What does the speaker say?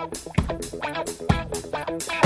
Música